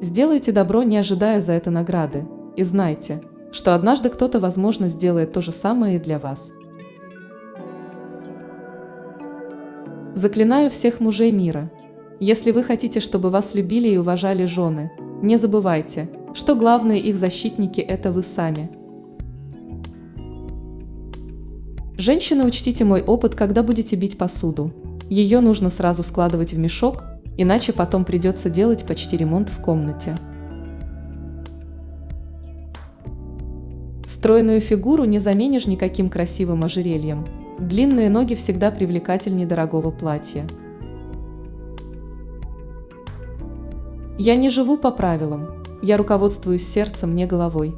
Сделайте добро, не ожидая за это награды, и знайте, что однажды кто-то, возможно, сделает то же самое и для вас. Заклинаю всех мужей мира. Если вы хотите, чтобы вас любили и уважали жены, не забывайте, что главные их защитники – это вы сами. Женщины, учтите мой опыт, когда будете бить посуду. Ее нужно сразу складывать в мешок, иначе потом придется делать почти ремонт в комнате. Стройную фигуру не заменишь никаким красивым ожерельем. Длинные ноги всегда привлекательнее дорогого платья. Я не живу по правилам, я руководствуюсь сердцем, не головой.